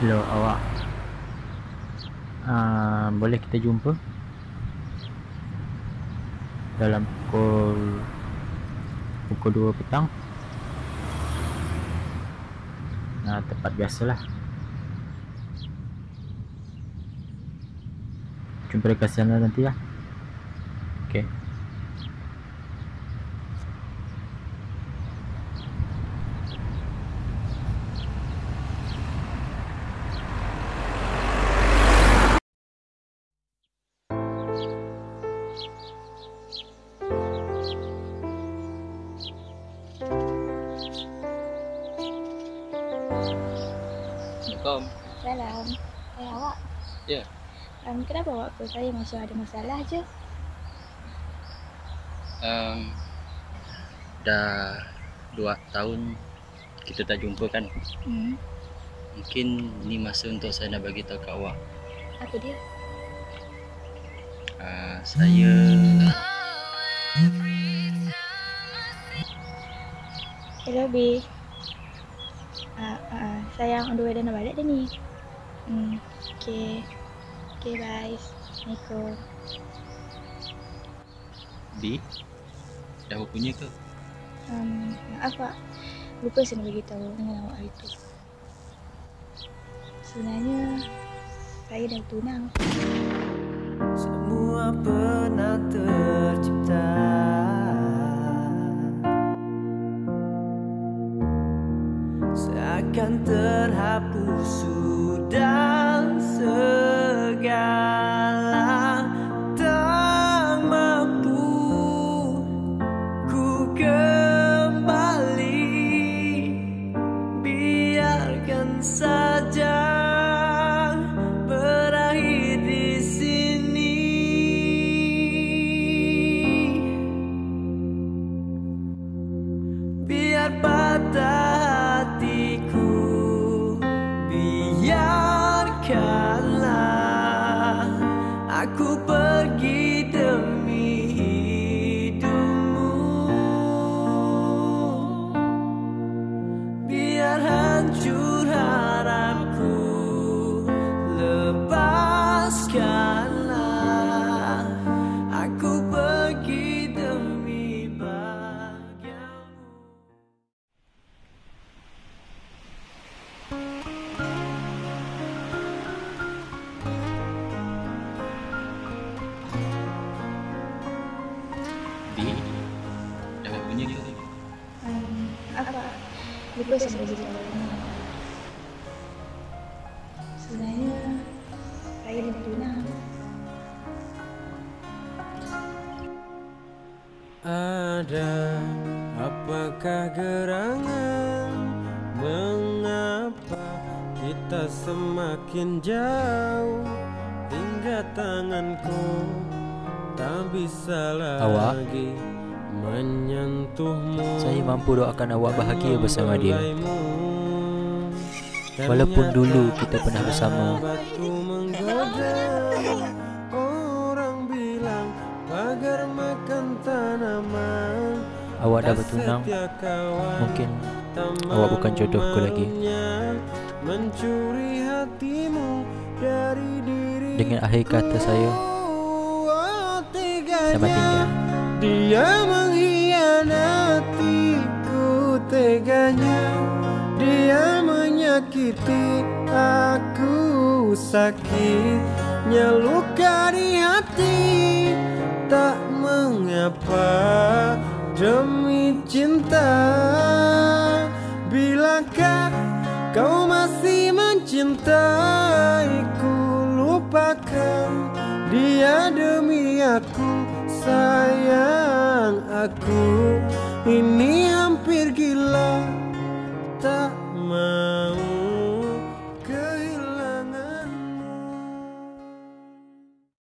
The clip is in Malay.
Hello awak. Uh, Boleh kita jumpa? Dalam pukul Pukul 2 petang. Uh, Tempat biasalah. Jumpa dekat sana nanti lah Okay Assalamualaikum. Salam. Eh awak. Ya. Um, kenapa awak call saya macam ada masalah je? Um, dah dua tahun kita tak jumpa kan. Hmm. Mungkin ni masa untuk saya nak bagi tahu kat awak. Apa dia? Uh, saya Hello B. Sayang on the way dah nak balik dah ni. Hmm. Okay. Okay bye. Assalamualaikum. B. Dah punya ke? Um, maaf pak. Lupa saya nak bagi tahu dengan awak hari tu. Sebenarnya saya dah tunang. Semua pernah tercipta Seakan terhapus. Sudah segala Tak mampu ku kembali. Biarkan saja berakhir di sini. Biar patah aku pergi demi hidupmu. Biar hancur Nak bagi tahu ni. Sebenarnya saya dah tunang. Ada apakah gerangan Mengapa kita semakin jauh Hingga tanganku tak bisa Awak? lagi Menyentuhmu Saya mampu doakan awak bahagia bersama dia. Walaupun dulu kita pernah bersama. Orang bilang pagar makan tanaman. Awak dah bertunang. Mungkin awak bukan jodohku lagi. Mencuri hatimu dari diri Dengan akhir kata saya Selamat Selamat tinggal. dia menyakiti aku sakitnya luka di hati tak mengapa demi cinta. Bilakah kau masih mencintaiku? Lupakan dia demi aku sayang aku. Ini hampir gila tak mau